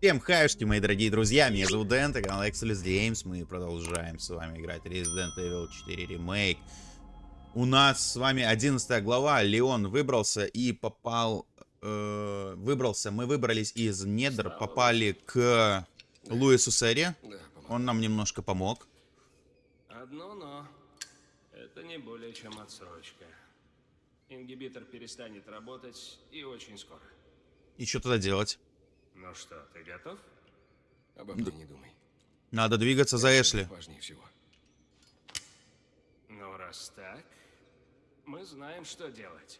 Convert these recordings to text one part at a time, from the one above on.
Всем хаюшки, мои дорогие друзья, меня зовут Дэн, это канал Exodus Games, мы продолжаем с вами играть Resident Evil 4 Remake. У нас с вами 11 глава, Леон выбрался и попал, э, выбрался, мы выбрались из недр, попали к Луису Сэре, он нам немножко помог. Одно но. Это не более чем отсрочка. Ингибитор перестанет работать и очень скоро. И что тогда делать? Ну что, ты готов? Обо мне не думай. Надо двигаться за Эшли. Важнее всего. Ну, раз так, мы знаем, что делать.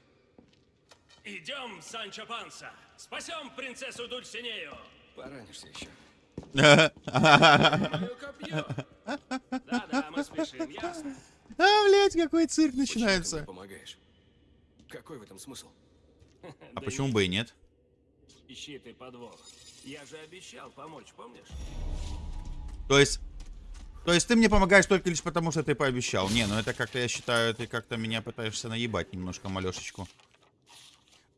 Идем, Санчо Панса! Спасем принцессу Дульсинею! Поранишься еще. Да-да, мы спешим, ясно? А, блядь, какой цирк Почему ты начинается. помогаешь? Какой в этом смысл? А почему бы и нет? Ищи ты подвох. Я же обещал помочь, помнишь? То есть... То есть ты мне помогаешь только лишь потому, что ты пообещал. Не, ну это как-то, я считаю, ты как-то меня пытаешься наебать немножко, малешечку.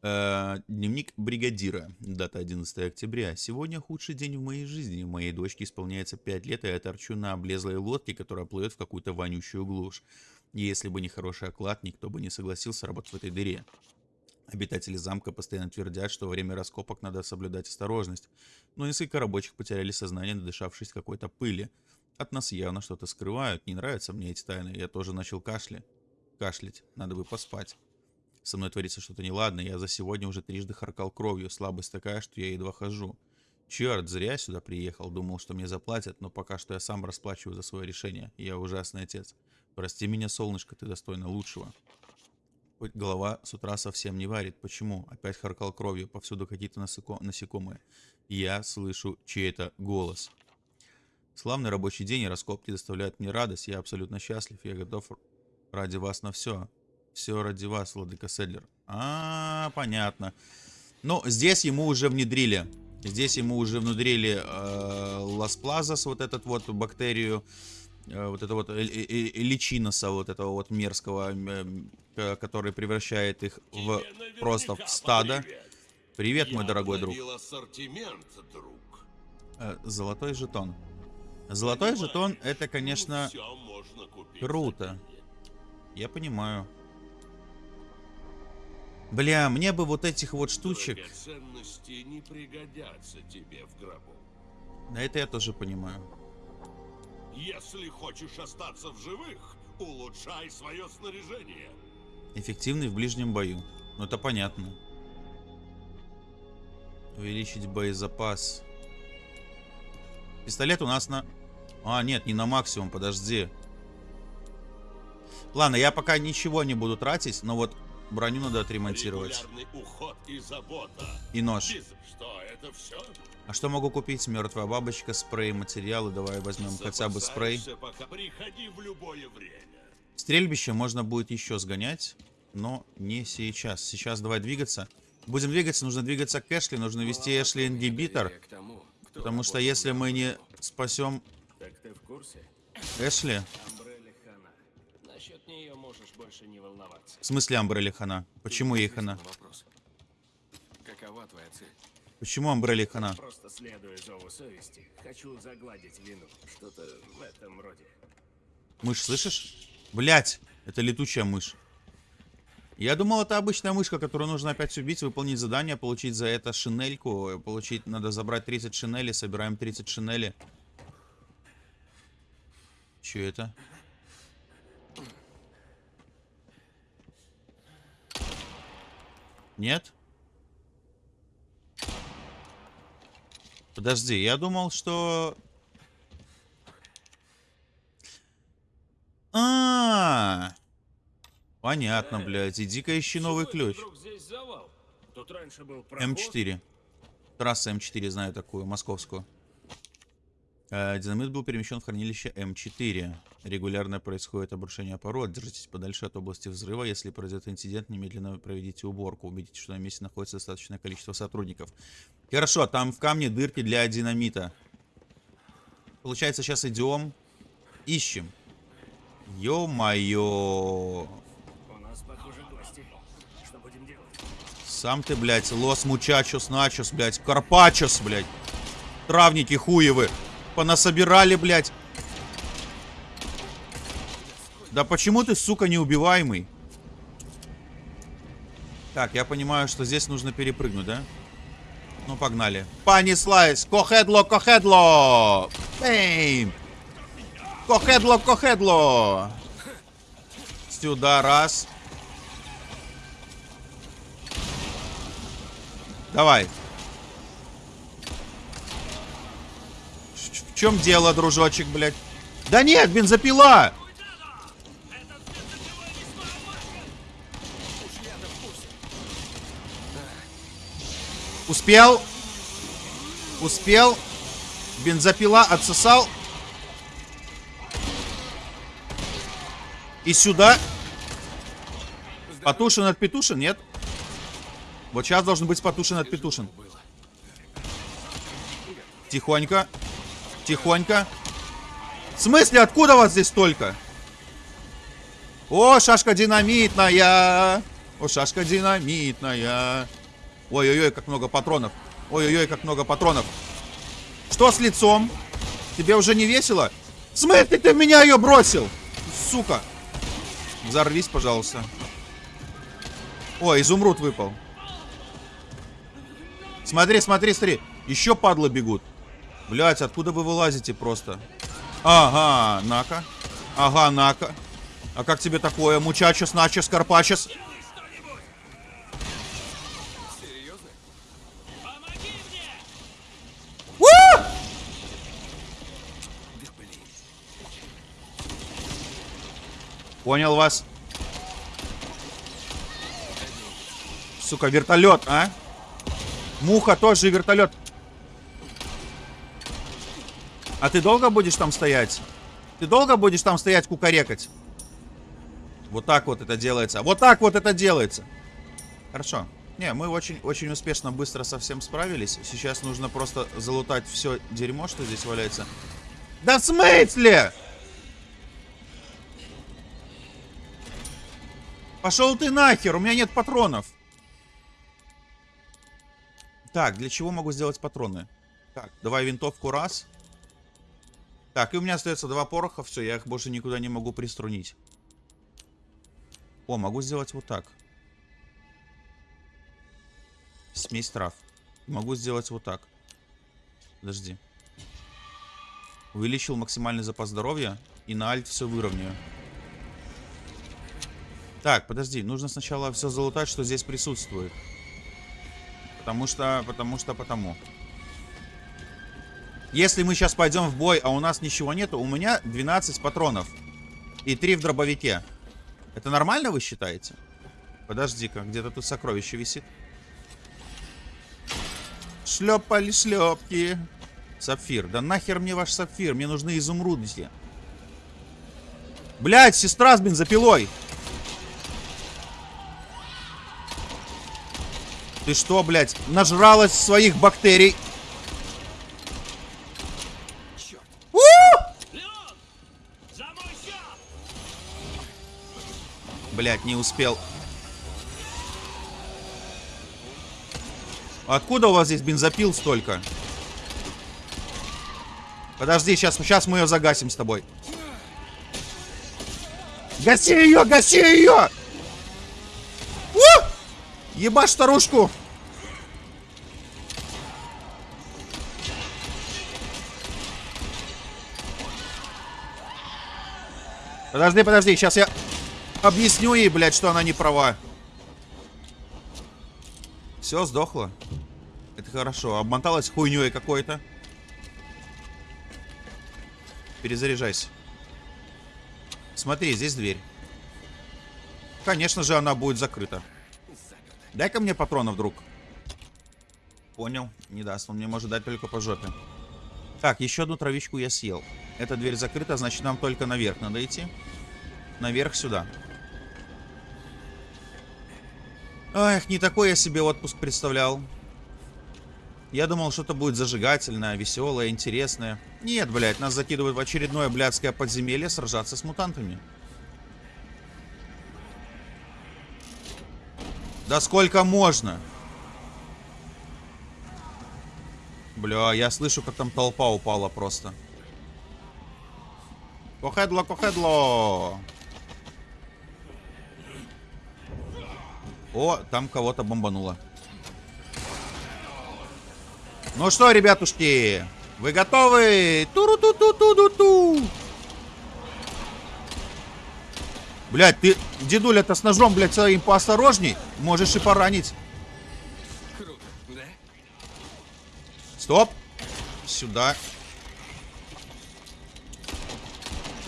Э, дневник бригадира. Дата 11 октября. Сегодня худший день в моей жизни. Моей дочке исполняется 5 лет, и я торчу на облезлой лодке, которая плывет в какую-то вонючую глушь. Если бы не хороший оклад, никто бы не согласился работать в этой дыре. Обитатели замка постоянно твердят, что во время раскопок надо соблюдать осторожность. Но несколько рабочих потеряли сознание, надышавшись какой-то пыли. От нас явно что-то скрывают. Не нравятся мне эти тайны. Я тоже начал кашлять. Кашлять. Надо бы поспать. Со мной творится что-то неладное. Я за сегодня уже трижды харкал кровью. Слабость такая, что я едва хожу. Черт, зря я сюда приехал. Думал, что мне заплатят, но пока что я сам расплачиваю за свое решение. Я ужасный отец. Прости меня, солнышко, ты достойна лучшего. Голова с утра совсем не варит. Почему? Опять харкал кровью. Повсюду какие-то насекомые. Я слышу чей-то голос. Славный рабочий день и раскопки доставляют мне радость. Я абсолютно счастлив. Я готов ради вас на все. Все ради вас, Владыка Седлер. А, понятно. Ну, здесь ему уже внедрили. Здесь ему уже внедрили э, Плазас, вот этот вот бактерию, э, вот это вот э- э- э- личиноса, вот этого вот мерзкого, э, э, который превращает их в просто в стадо. Привет, мой дорогой друг. друг. Э, Золотой жетон. Золотой жетон это, конечно, купить круто. Я понимаю. Бля, мне бы вот этих вот штучек. Да это я тоже понимаю. Если хочешь остаться в живых, улучшай свое снаряжение. Эффективный в ближнем бою. Ну это понятно. Увеличить боезапас. Пистолет у нас на... А, нет, не на максимум, подожди. Ладно, я пока ничего не буду тратить, но вот броню надо отремонтировать. И. И нож. Что, это все? А что могу купить? Мертвая бабочка, спрей, материалы. Давай возьмем хотя бы спрей. Пока. Приходи в любое время. Стрельбище можно будет еще сгонять, но не сейчас. Сейчас давай двигаться. Будем двигаться, нужно двигаться к Эшли, нужно вести Эшли ингибитор. Потому что если мы не спасем? Эшли... В смысле Амбрелли Хана? Почему ей Хана? Какова твоя цель? Почему Амбрелли Хана? Просто следуя зову совести, хочу загладить вину. Что-то в этом роде. Мышь, слышишь? Блять, это летучая мышь. Я думал, это обычная мышка, которую нужно опять убить, выполнить задание, получить за это шинельку. Получить, надо забрать 30 шинелей, собираем 30 шинели. Че это? Нет? Подожди, я думал, что... А, понятно, блядь. Иди-ка ищи новый ключ. Вдруг здесь завал? Тут раньше был проход. М4. Трасса М4, знаю такую, московскую. Э, Динамит был перемещен в хранилище М4. Регулярно происходит обрушение пород. Держитесь подальше от области взрыва. Если произойдет инцидент, немедленно проведите уборку. Убедитесь, что на месте находится достаточное количество сотрудников. Хорошо, там в камне дырки для динамита. Получается, сейчас идем, ищем. Ё-моё. Сам ты, блядь, лос мучачос начос, блядь, карпачос, блядь. Травники хуевы. Понасобирали, блядь. Да почему ты, сука, неубиваемый? Так, я понимаю, что здесь нужно перепрыгнуть, да? Ну, погнали. Понеслась! Кохедло, кохедло! Бейм! Кохедло, кохедло! Сюда, раз. Давай. В чем дело, дружочек, блядь? Да нет, бензопила! Успел. Успел. Бензопила отсосал. И сюда. Потушен от петушин, нет? Вот сейчас должен быть потушен от петушин. Тихонько. Тихонько. В смысле, откуда вас здесь столько? О, шашка динамитная. О, шашка динамитная. Ой-ой-ой, как много патронов. Ой-ой-ой, как много патронов. Что с лицом? Тебе уже не весело? В смысле ты меня ее бросил? Сука. Взорвись, пожалуйста. О, изумруд выпал. Смотри, смотри, смотри. Еще падлы бегут. Блять, откуда вы вылазите просто? Ага, нака. Ага, нака. А как тебе такое? Мучачес, начес, карпачес? Серьезно? У! Да блин. Понял вас. Сука, вертолет, а? Муха тоже вертолет. А ты долго будешь там стоять? Ты долго будешь там стоять кукарекать? Вот так вот это делается. Вот так вот это делается. Хорошо. Не, мы очень, очень успешно, быстро со всем справились. Сейчас нужно просто залутать все дерьмо, что здесь валяется. Да в смысле? Пошел ты нахер, у меня нет патронов. Так, для чего могу сделать патроны? Так, давай винтовку раз. Так, и у меня остается два пороха, все, я их больше никуда не могу приструнить. О, могу сделать вот так. Смесь трав. Могу сделать вот так. Подожди. Увеличил максимальный запас здоровья и на альт все выровняю. Так, подожди, нужно сначала все залутать, что здесь присутствует. Потому что, потому что, потому. Если мы сейчас пойдем в бой, а у нас ничего нету, у меня 12 патронов. И 3 в дробовике. Это нормально, вы считаете? Подожди-ка, где-то тут сокровище висит. Шлепали шлепки. Сапфир. Да нахер мне ваш сапфир? Мне нужны изумруды. Блять, сестра с бензопилой. Ты что, блядь, нажралась своих бактерий? Счет! Блядь, не успел. Откуда у вас здесь бензопил столько? Подожди, сейчас, сейчас мы ее загасим с тобой. Гаси ее, гаси ее! У! Ебашь старушку! Подожди, подожди, сейчас я объясню ей, блядь, что она не права. Все, сдохла. Это хорошо. Обмоталась хуйней какой-то. Перезаряжайся. Смотри, здесь дверь. Конечно же, она будет закрыта. Дай-ка мне патронов, друг. Понял. Не даст. Он мне может дать только по жопе. Так, еще одну травичку я съел. Эта дверь закрыта, значит, нам только наверх надо идти. Наверх сюда. Эх, не такой я себе отпуск представлял. Я думал, что-то будет зажигательное, веселое, интересное. Нет, блядь, нас закидывают в очередное блядское подземелье сражаться с мутантами. Да сколько можно? Бля, я слышу, как там толпа упала просто. Кохедло, кохедло! О, там кого-то бомбануло. Ну что, ребятушки, вы готовы? Туру-ту-ту-ту-ту-ту! Блять, ты, дедуля-то с ножом, блядь, своим поосторожней. Можешь и поранить. Стоп. Сюда.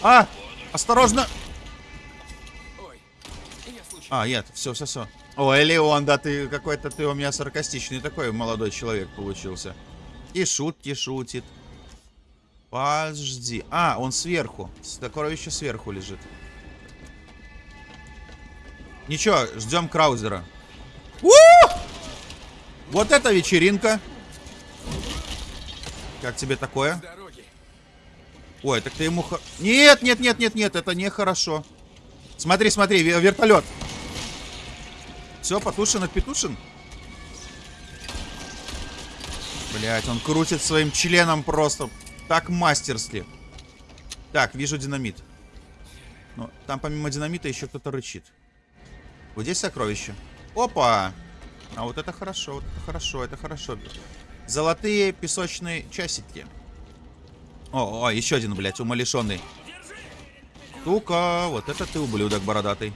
А! Осторожно! А, нет, все, все, все. Ой, Леон, да ты какой-то ты у меня саркастичный такой молодой человек получился. И шутки шутит. Подожди. А, он сверху. Сокровище сверху лежит. Ничего, ждем Краузера. У! Вот это вечеринка. Как тебе такое? С дороги. Ой, так ты ему... Нет, нет, нет, нет, нет, это нехорошо. Смотри, смотри, ве- вертолет. Все, потушен, отпетушен. Блять, он крутит своим членом просто так мастерски. Так, вижу динамит. Но там помимо динамита еще кто-то рычит. Вот здесь сокровище. Опа! А вот это хорошо, вот это хорошо, это хорошо. Золотые песочные часики. О, о, еще один, блядь, умалишенный. Тука, вот это ты ублюдок бородатый.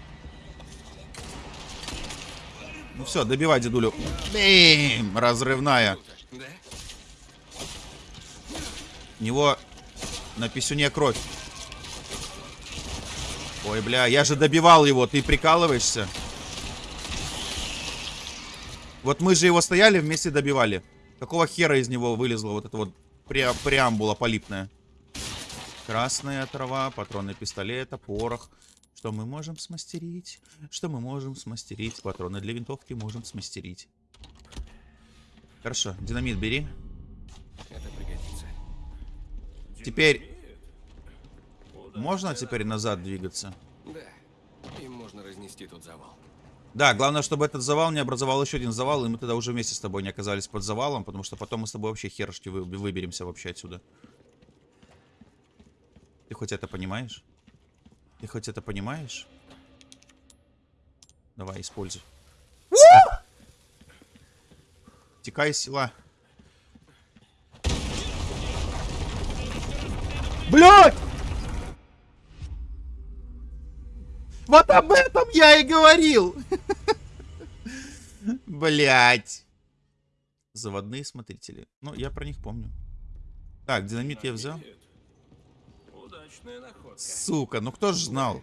Ну все, добивай дедулю. Бим! Разрывная. У него на писюне кровь. Ой, бля, я же добивал его, ты прикалываешься? Вот мы же его стояли, вместе добивали. Какого хера из него вылезла вот эта вот пре преамбула полипная? Красная трава, патроны пистолета, порох. Что мы можем смастерить? Что мы можем смастерить? Патроны для винтовки можем смастерить. Хорошо, динамит бери. Это пригодится. Теперь можно теперь назад двигаться? Да. Им можно разнести тот завал. Да, главное, чтобы этот завал не образовал еще один завал, и мы тогда уже вместе с тобой не оказались под завалом, потому что потом мы с тобой вообще хершки вы- выберемся вообще отсюда. Ты хоть это понимаешь? Ты хоть это понимаешь? Давай, используй. Текай, сила. Блять! Вот об этом я и говорил! Блять. Заводные смотрители. Ну, я про них помню. Так, динамит я взял. Удачная находка. Сука, ну кто ж знал?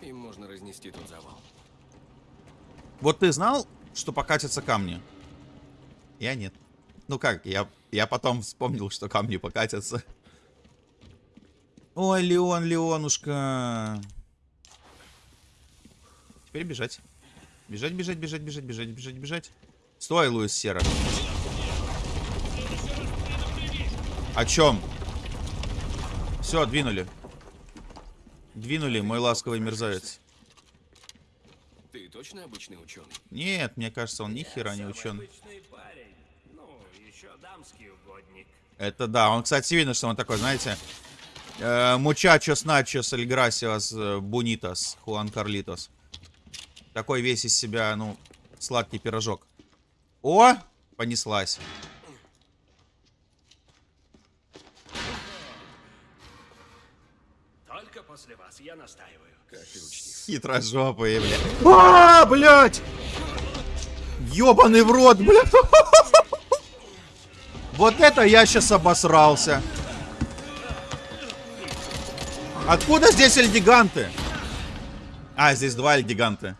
Им можно разнести тот завал. Вот ты знал, что покатятся камни? Я нет. Ну как, я, я потом вспомнил, что камни покатятся. Ой, Леон, Леонушка. Теперь бежать. Бежать, бежать, бежать, бежать, бежать, бежать, бежать. Стой, Луис Сера. О чем? Все, двинули. Двинули, мой ласковый мерзавец. Ты точно обычный ученый? Нет, мне кажется, он ни хера не ученый. Ну. Это да, он, кстати, видно, что он такой, знаете, э, мучачос начос эль грасиос э, бунитос хуан карлитос. Такой весь из себя, ну, сладкий пирожок. О, понеслась. Только после вас, я настаиваю. Блядь. А, блядь! Ёбаный в рот, блядь! Вот это я сейчас обосрался. Откуда здесь эльгиганты? А, здесь два эльгиганта.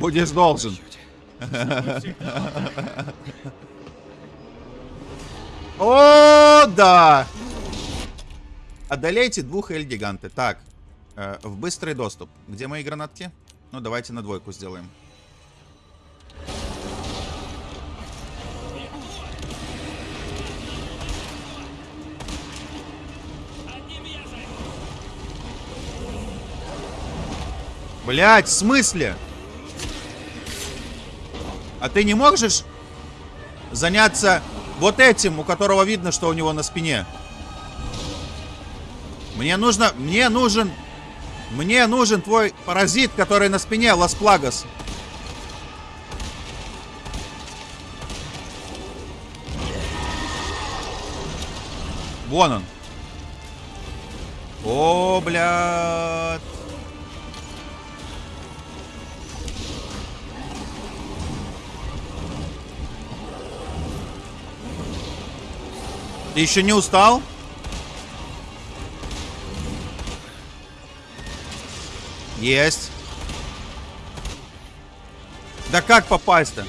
Будешь должен. О, да! Одолейте двух эльгиганты. Так, э, в быстрый доступ. Где мои гранатки? Ну, давайте на двойку сделаем. Блять, в смысле? А ты не можешь заняться вот этим, у которого видно, что у него на спине? Мне нужно... Мне нужен... Мне нужен твой паразит, который на спине, Лас Плагас. Вон он. О, блядь. Ты еще не устал? Есть. Да как попасть-то?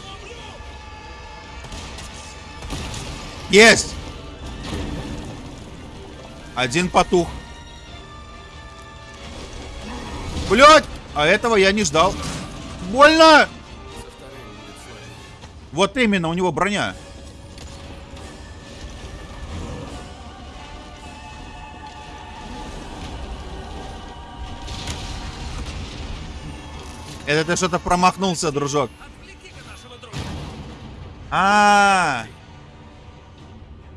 Есть. Один потух. Блять! А этого я не ждал. Больно! Вот именно, у него броня. Это ты что-то промахнулся, дружок. А.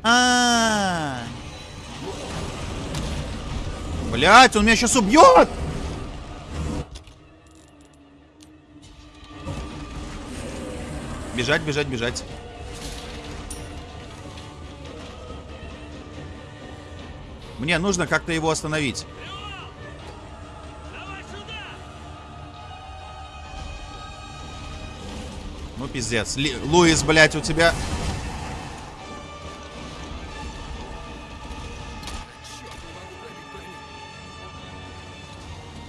А. Блять, он меня сейчас убьет! Бежать, бежать, бежать. Мне нужно как-то его остановить. Ну, пиздец. Ли- Луис, блядь, у тебя...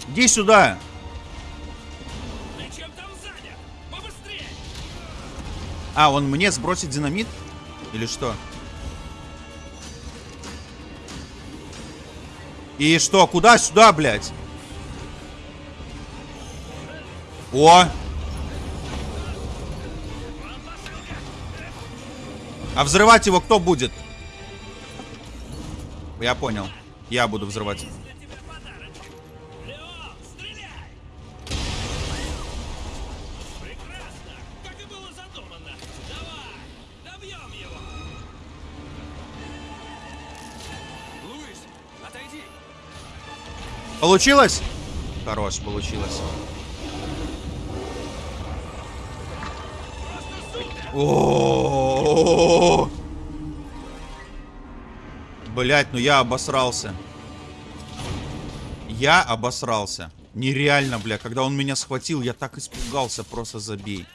Иди сюда. А, он мне сбросит динамит? Или что? И что, куда сюда, блядь? О! А взрывать его кто будет? Я понял. Я буду взрывать. Для тебя подарочек. Леон, стреляй! Прекрасно! Как Блять, ну я обосрался. Я обосрался. Нереально, бля. Когда он меня схватил, я так испугался, просто забей.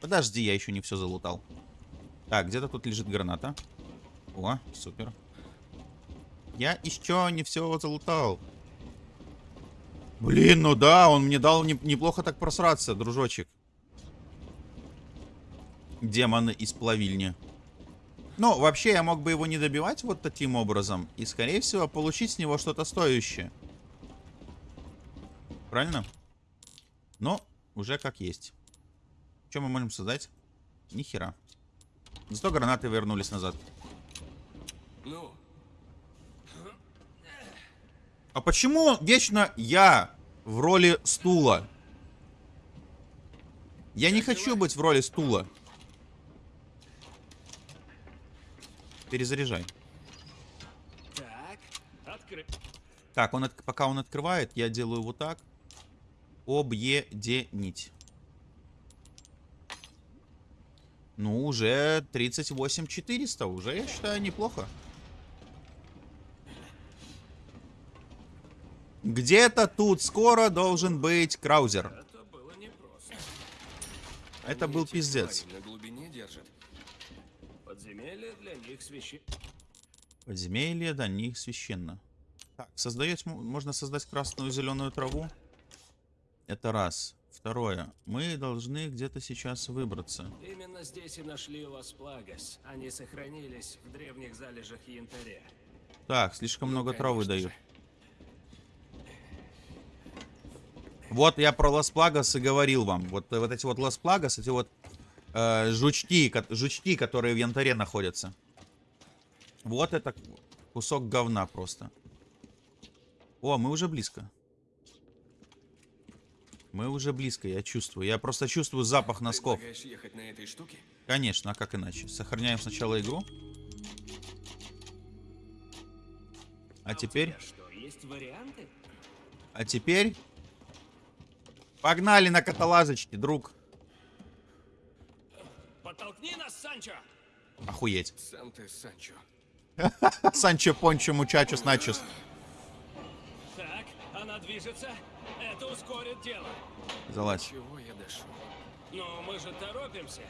Подожди, я еще не все залутал. Так, где-то тут лежит граната. О, супер. Я еще не все залутал. Блин, ну да, он мне дал не- неплохо так просраться, дружочек. Демоны из плавильни. Ну, вообще, я мог бы его не добивать вот таким образом. И, скорее всего, получить с него что-то стоящее. Правильно? Но уже как есть. Что мы можем создать? Ни хера. Зато гранаты вернулись назад. Ну, А почему вечно я в роли стула? Я не хочу быть в роли стула. Перезаряжай. Так, открыть. Так, он от- пока он открывает, я делаю вот так. Объединить. Ну, уже 38 400. Уже, я считаю, неплохо. Где-то тут скоро должен быть краузер. Это. Это был пиздец. На глубине держат. Подземелье для них священ... Подземелье до них священно. Так, создать, можно создать красную и зеленую траву. Это раз. Второе. Мы должны где-то сейчас выбраться. Именно здесь и нашли Лас Плагас. Они сохранились в древних залежах янтаря. Так, слишком много травы конечно дают. же. Вот я про Лас Плагас и говорил вам. Вот, э, вот эти вот Лас Плагас, эти вот э, жучки, жучки, которые в янтаре находятся. Вот это кусок говна просто. О, мы уже близко. Мы уже близко, я чувствую. Я просто чувствую запах носков. Ехать на этой штуке? Конечно, а как иначе? Сохраняем сначала игру. А теперь... Что, есть варианты? А теперь... Погнали на каталажечке, друг. Подтолкни нас, Санчо! Охуеть. Сам ты, Санчо. Санчо Пончо Мучачус Начус. Так, она движется. Это ускорит дело. Залазь. Чего я дошел? Но мы же торопимся.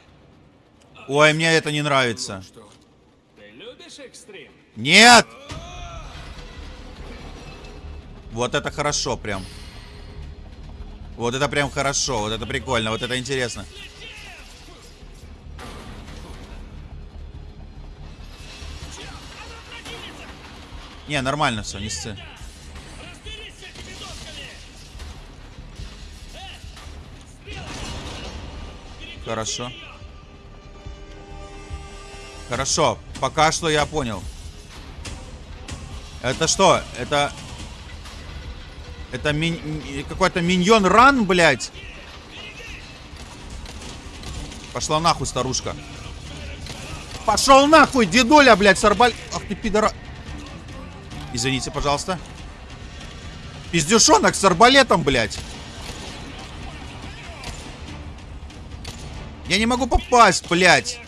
Ой, мне это не нравится. Что? Ты любишь экстрим? Нет! Вот это хорошо прям. Вот это прям хорошо, вот это прикольно, вот это интересно. Не, нормально все, не сцы. Хорошо. Хорошо, пока что я понял. Это что? Это... Это мин- м- какой-то миньон ран, блядь? Пошла нахуй, старушка. Пошел нахуй, дедуля, блядь, с арбаль... Ах ты, пидора... Извините, пожалуйста. Пиздюшонок с арбалетом, блядь. Я не могу попасть, блядь.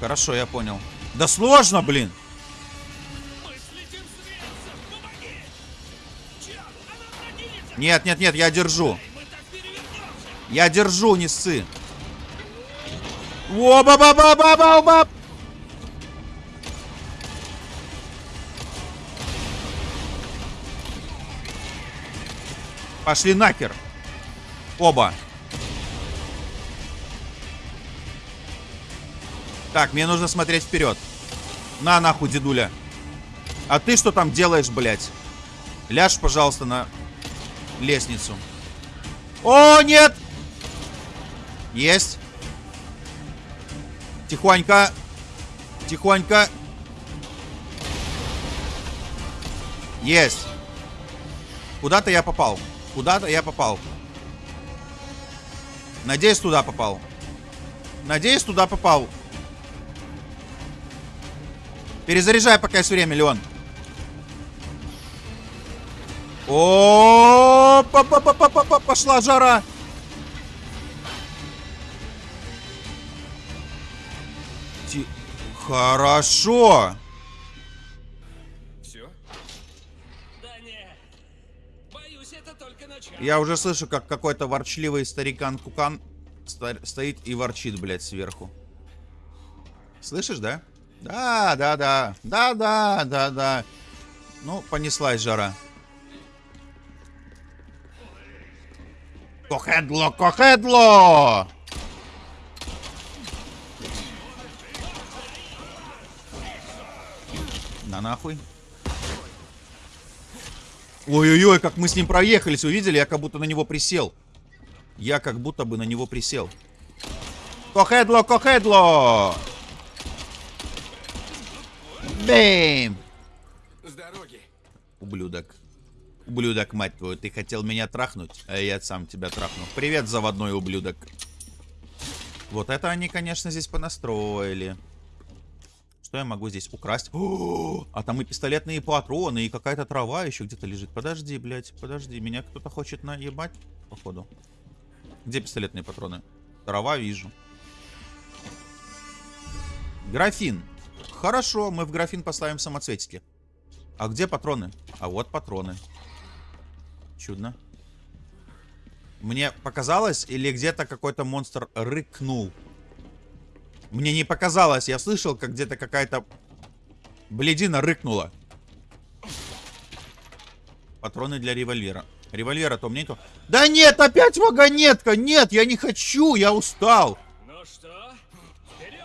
Хорошо, я понял. Да сложно, блин. Нет, нет, нет, я держу. Я держу, не ссы. О ба ба ба ба ба ба Пошли нахер. Оба. Так, мне нужно смотреть вперед. На нахуй, дедуля. А ты что там делаешь, блядь? Ляжь, пожалуйста, на лестницу. О, нет! Есть. Тихонько. Тихонько. Есть. Куда-то я попал. Куда-то я попал. Надеюсь, туда попал. Надеюсь, туда попал. Перезаряжай, пока есть время, Леон. О, па па па пошла жара. Хорошо. Все? Да нет. Боюсь, это только начало. Я уже слышу, как какой-то ворчливый старикан Кукан стоит и ворчит, блядь, сверху. Слышишь, да? Да, да, да. Да, да, да, да. Ну, понеслась жара. Кохедло, кохедло! На нахуй. Ой-ой-ой, как мы с ним проехались, вы видели? Я как будто на него присел. Я как будто бы на него присел. Кохедло, кохедло! Бэм! С дороги. Ублюдок. Ублюдок, мать твою, ты хотел меня трахнуть, а я сам тебя трахну. Привет, заводной ублюдок. Вот это они, конечно, здесь понастроили. Что я могу здесь украсть? О, а там и пистолетные патроны, и какая-то трава еще где-то лежит. Подожди, блядь, подожди. Меня кто-то хочет наебать, походу. Где пистолетные патроны? Трава вижу. Графин. Хорошо, мы в графин поставим самоцветики. А где патроны? А вот патроны. Чудно. Мне показалось, или где-то какой-то монстр рыкнул? Мне не показалось, я слышал, как где-то какая-то бледина рыкнула. Патроны для револьвера. Револьвера-то у меня нету. Да нет, опять вагонетка! Нет, я не хочу, я устал. Ну что? Вперед!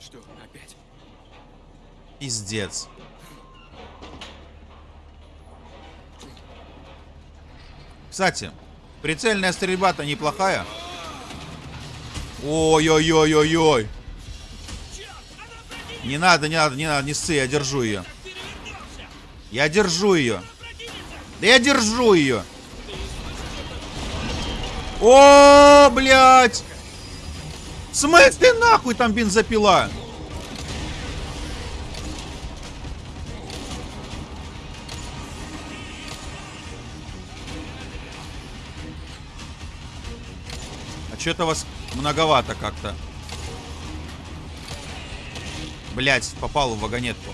Что, опять? Пиздец. Кстати, прицельная стрельба-то неплохая. Ой-ой-ой-ой-ой. Не надо, не надо, не надо, не ссы, я держу ее. Я держу ее. Да я держу ее. О, блядь! В смысле нахуй там бензопила? А что-то вас многовато как-то. Блять, попал в вагонетку.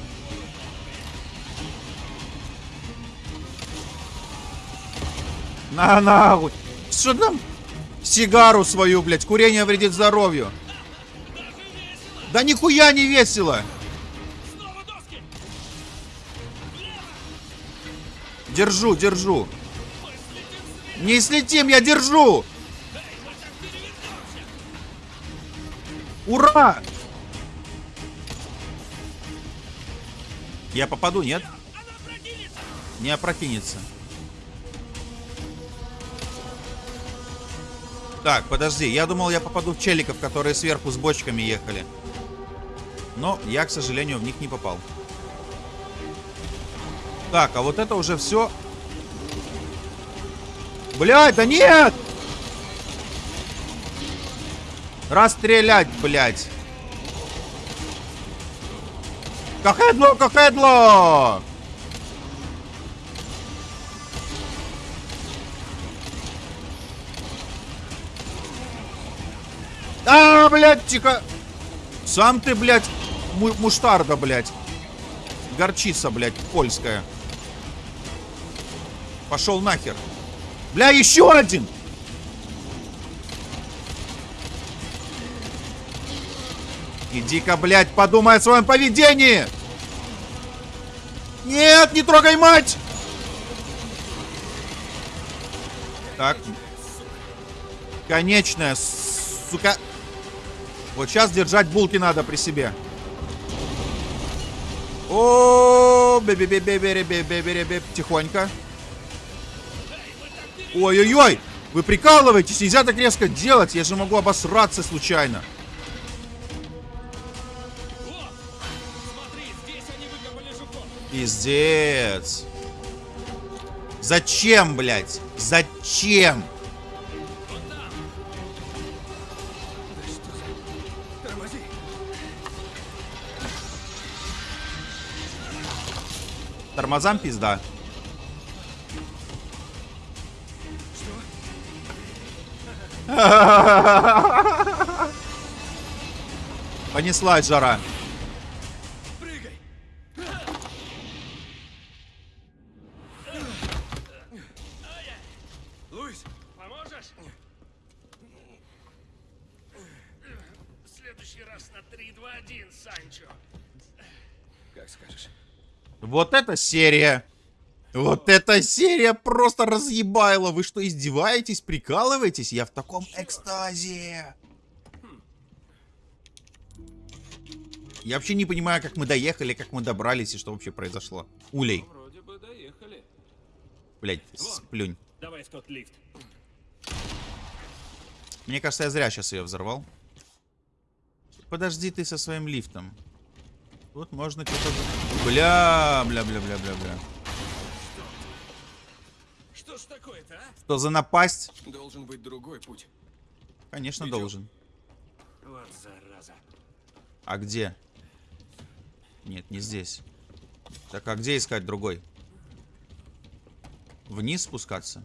На нахуй. Что там? Сигару свою, блядь. Курение вредит здоровью. Да нихуя не весело. Держу, держу. Не слетим, я держу. Ура! Я попаду, нет? Не опрокинется. Так, подожди. Я думал, я попаду в челиков, которые сверху с бочками ехали. Но я, к сожалению, в них не попал. Так, а вот это уже все. Блядь, да нет! Расстрелять, блядь. Кахедло, кахедло! А, блядь, тихо. Сам ты, блядь, му муштарда, блядь. Горчица, блядь, польская. Пошел нахер. Бля, еще один! Иди-ка, блядь, подумай о своем поведении! Нет, не трогай мать! Так. Конечная, сука. Вот сейчас держать булки надо при себе. О, бе бе бе бе бе бе бе бе бе тихонько. Ой-ой-ой! Вы прикалываетесь? Нельзя так резко делать. Я же могу обосраться случайно. Пиздец. Зачем, блядь? Зачем? Тормозам пизда. Понеслась жара. Вот эта серия. Вот эта серия просто разъебайла. Вы что, издеваетесь, прикалываетесь? Я в таком экстазе. Я вообще не понимаю, как мы доехали, как мы добрались и что вообще произошло. Улей. Вроде бы доехали. Блять, сплюнь. Давай в тот лифт. Мне кажется, я зря сейчас ее взорвал. Подожди ты со своим лифтом. Тут можно что-то... Бля, бля, бля, бля, бля, бля. Что ж такое-то, а? Что за напасть? Должен быть другой путь. Конечно, Идём. должен. Вот зараза. А где? Нет, не здесь. Так, а где искать другой? Вниз спускаться?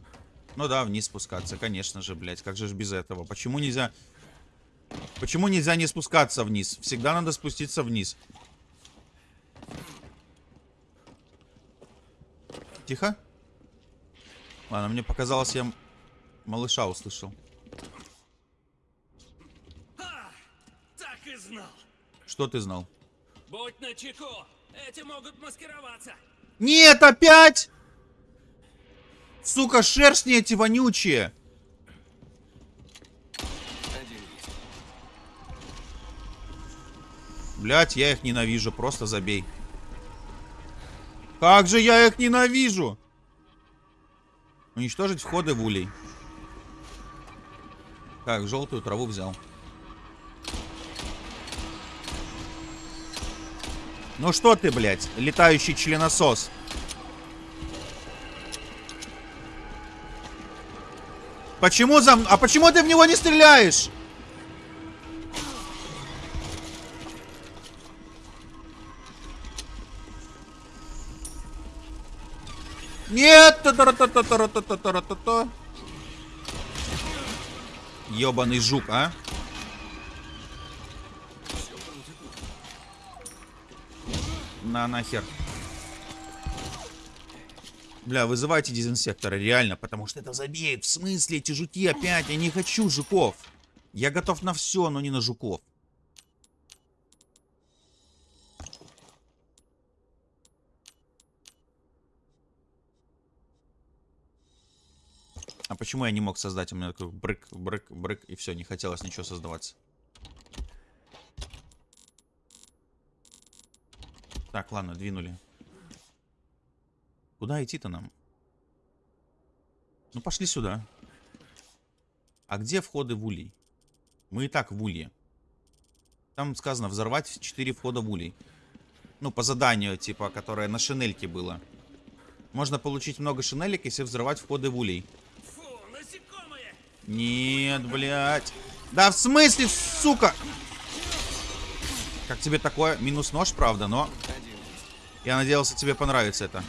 Ну да, вниз спускаться, конечно же, блядь. Как же ж без этого? Почему нельзя... Почему нельзя не спускаться вниз? Всегда надо спуститься вниз. Тихо. Ладно, мне показалось, я малыша услышал. Так и знал. Что ты знал? Будь начеку. Эти могут маскироваться. Нет, опять! Сука, шершни эти вонючие. Блять, я их ненавижу, просто забей. Как же я их ненавижу! Уничтожить входы в улей. Так, желтую траву взял. Ну что ты, блядь, летающий членосос? Почему за... А почему ты в него не стреляешь? Нет! Ёбаный жук, а? На нахер. Бля, вызывайте дезинсектора, реально, потому что это забеет. В смысле эти жуки опять? Я не хочу жуков. Я готов на все, но не на жуков. Почему я не мог создать? У меня такой брык, брык, брык, и все, не хотелось ничего создаваться. Так, ладно, двинули. Куда идти-то нам? Ну, пошли сюда. А где входы в улей? Мы и так в улье. Там сказано взорвать 4 входа в улей. Ну, по заданию, типа, которое на шинельке было. Можно получить много шинелек, если взорвать входы в улей. Нет, блядь. Да в смысле, сука? Как тебе такое? Минус нож, правда, но... Я надеялся, тебе понравится это.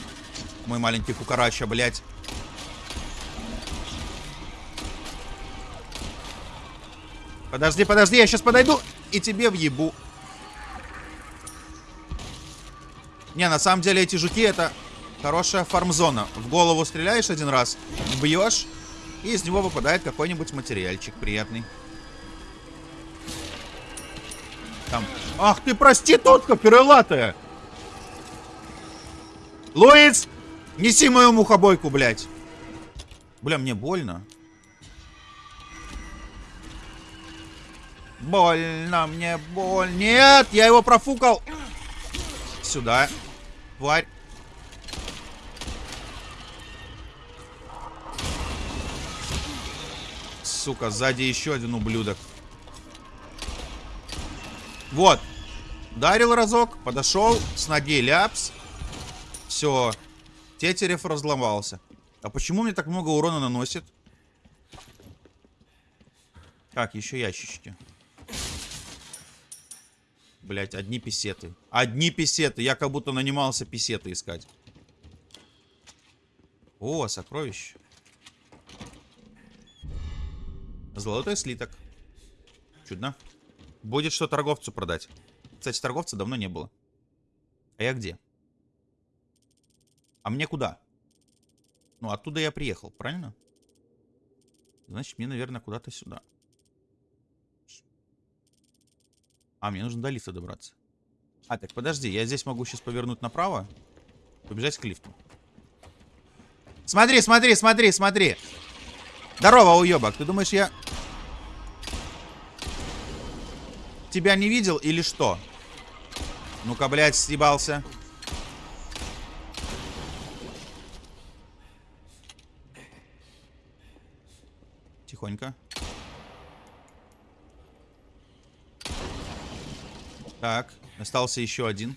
Мой маленький кукарача, блядь. Подожди, подожди, я сейчас подойду и тебе въебу. Не, на самом деле эти жуки это хорошая фармзона. В голову стреляешь один раз, бьешь, и из него выпадает какой-нибудь материальчик приятный. Там. Ах ты проститутка крылатая! Луис! Неси мою мухобойку, блядь. Бля, мне больно. Больно, мне боль. Нет, я его профукал. Сюда. Тварь. Сука, сзади еще один ублюдок. Вот. Дарил разок, подошел, с ноги ляпс. Все. Тетерев разломался. А почему мне так много урона наносит? Так, еще ящички. Блять, одни писеты. Одни писеты. Я как будто нанимался писеты искать. О, сокровище. Золотой слиток. Чудно. Будет что торговцу продать. Кстати, торговца давно не было. А я где? А мне куда? Ну, оттуда я приехал, правильно? Значит, мне, наверное, куда-то сюда. А, мне нужно до лифта добраться. А, так, подожди, я здесь могу сейчас повернуть направо. Побежать к лифту. Смотри, смотри, смотри, смотри. Здорово, уебок. Ты думаешь, я... Тебя не видел или что? Ну-ка, блядь, съебался. Тихонько. Так, остался еще один.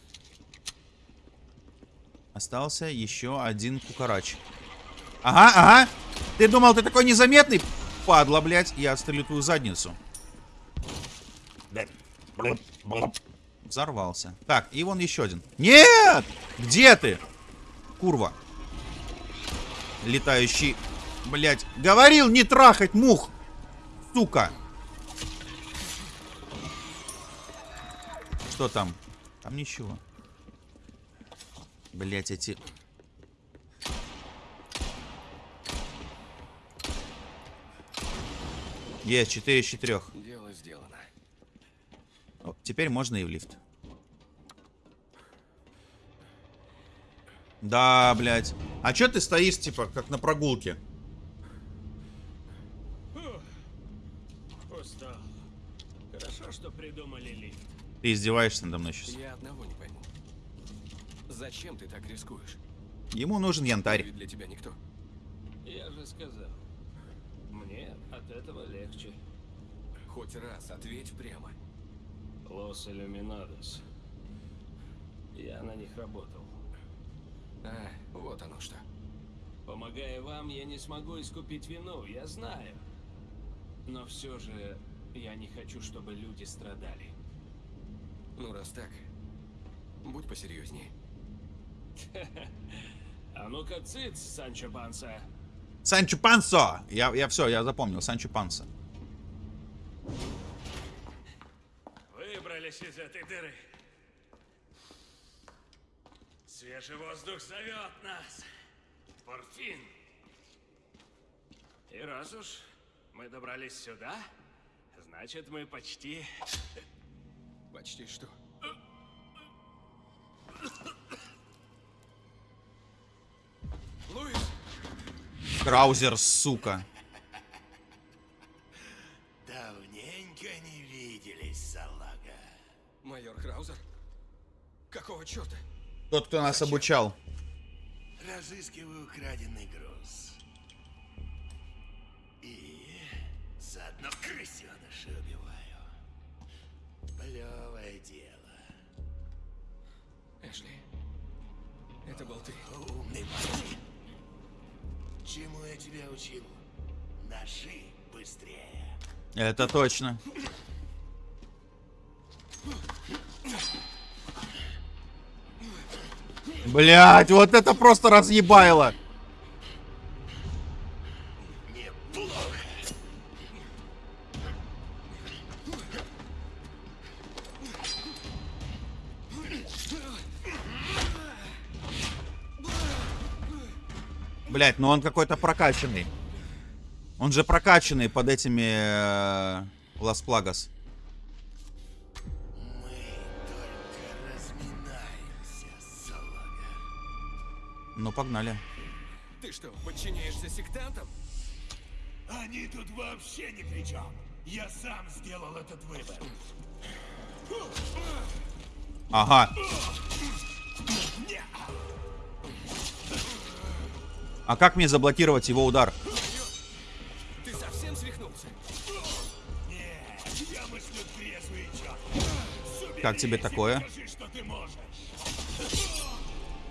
Остался еще один кукарач. Ага, ага. Ты думал, ты такой незаметный? Падла, блядь. Я отстрелю твою задницу. Взорвался. Так, и вон еще один. Нет! Где ты? Курва. Летающий. Блядь. Говорил не трахать мух. Сука. Что там? Там ничего. Блять, эти... Есть, 4 из 4. Дело сделано. Теперь можно и в лифт. Да, блядь. А чё ты стоишь, типа, как на прогулке? Устал. Хорошо, что придумали лифт. Ты издеваешься надо мной сейчас. Я одного не пойму. Зачем ты так рискуешь? Ему нужен янтарь. Для тебя никто. Я же сказал. Мне от этого легче. Хоть раз ответь прямо. Лос Иллюминадос. Я на них работал. А, вот оно что. Помогая вам, я не смогу искупить вину, я знаю. Но все же я не хочу, чтобы люди страдали. Ну, раз так, будь посерьезнее. А ну-ка, цыц, Санчо Панса. Санчо Пансо! Я, я все, я запомнил. Санчо Пансо. Выбрались из этой дыры. Свежий воздух зовет нас. Порфин. И раз уж мы добрались сюда, значит мы почти... Почти что? Луис! Краузер, сука. Давненько не виделись, салага. Майор Краузер? Какого черта? Тот, кто нас обучал. Разыскиваю украденный груз. И заодно крысеныша убиваю. Плевое дело. Эшли, это был ты. Умный парень. Чему я тебя учил? Ножи быстрее. Это точно. Блять, вот это просто разъебайло. Блять, ну он какой-то прокачанный. Он же прокачанный под этими э, Лас Плагас. Мы только разминаемся, салага. Ну, погнали. Ты что, подчиняешься сектантам? Они тут вообще ни при чем. Я сам сделал этот выбор. Ага. А как мне заблокировать его удар? Ты совсем свихнулся? Нет, я мыслю четко. Как тебе такое? Что ты можешь.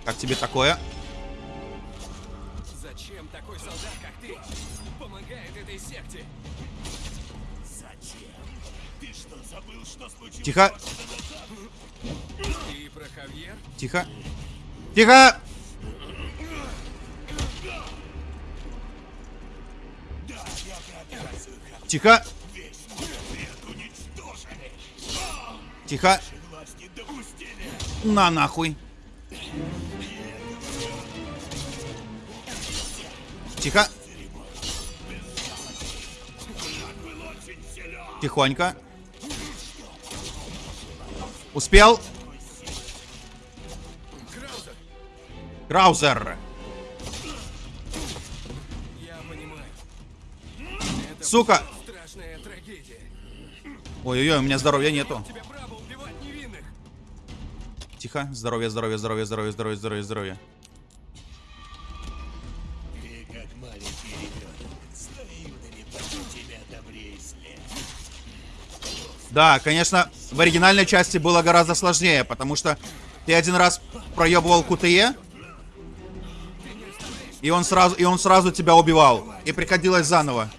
Как тебе такое? Зачем такой солдат, как ты, помогает этой секте? Зачем? Ты что, забыл, что случилось? Тихо. И про Хавьер? Тихо. Тихо! Тихо! Тихо! На нахуй! Тихо! Тихонько. Успел? Краузер! Сука! Ой-ой-ой, у меня здоровья нету. Тихо. Здоровье, здоровье, здоровье, здоровье, здоровье, здоровье, здоровье. Да, конечно, в оригинальной части было гораздо сложнее, потому что ты один раз проебывал КТЕ, и он сразу, и он сразу тебя убивал. И приходилось заново.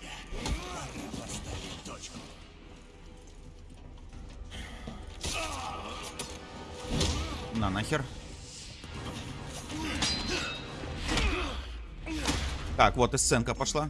Нахер. Так, вот и сценка пошла.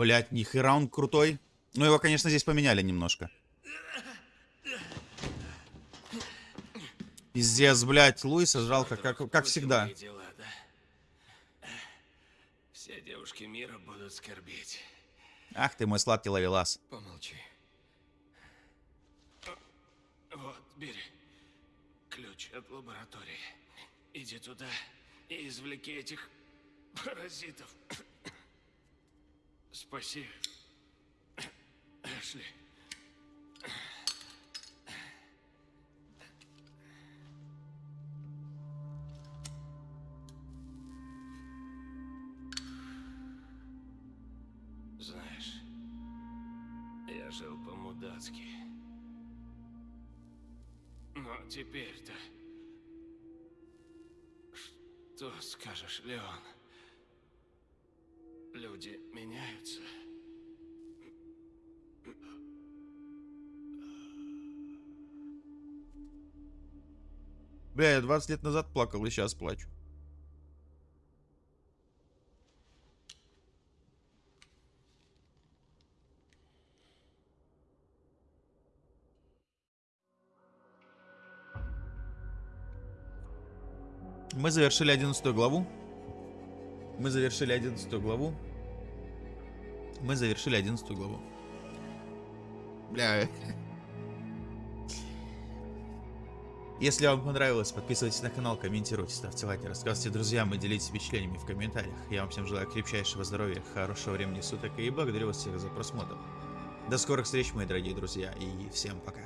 Блять, нихера он крутой. Ну, его, конечно, здесь поменяли немножко. Пиздец, блядь, Луиса жалко, как, как всегда. Дела, да? Все девушки мира будут скорбеть. Ах ты мой сладкий ловелас. Помолчи. Вот, бери. Ключ от лаборатории. Иди туда и извлеки этих паразитов. Спаси. Эшли. Знаешь, я жил по-мудацки. Но теперь-то... Что скажешь, Леон? Люди меняют. Бля, я 20 лет назад плакал и сейчас плачу. Мы завершили 11 главу. Мы завершили 11 главу. Мы завершили 11 главу. Бля. Если вам понравилось, подписывайтесь на канал, комментируйте, ставьте лайки, рассказывайте друзьям и делитесь впечатлениями в комментариях. Я вам всем желаю крепчайшего здоровья, хорошего времени суток и благодарю вас всех за просмотр. До скорых встреч, мои дорогие друзья, и всем пока.